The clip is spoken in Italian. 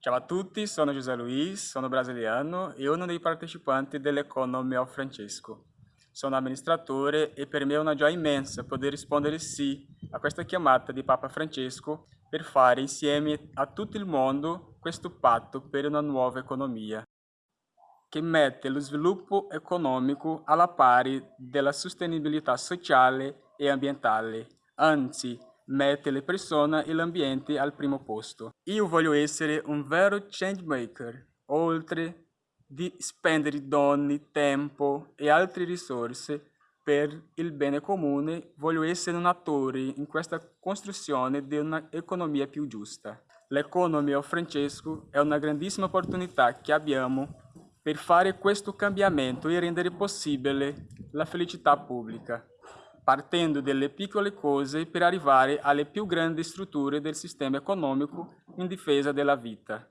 Ciao a tutti, sono José Luiz, sono brasiliano e uno dei partecipanti dell'Economio Francesco. Sono amministratore e per me è una gioia immensa poter rispondere sì a questa chiamata di Papa Francesco per fare insieme a tutto il mondo questo patto per una nuova economia che mette lo sviluppo economico alla pari della sostenibilità sociale e ambientale, anzi mette le persone e l'ambiente al primo posto. Io voglio essere un vero change maker, oltre di spendere donne, tempo e altre risorse per il bene comune, voglio essere un attore in questa costruzione di un'economia più giusta. L'economia Francesco è una grandissima opportunità che abbiamo per fare questo cambiamento e rendere possibile la felicità pubblica partendo dalle piccole cose per arrivare alle più grandi strutture del sistema economico in difesa della vita.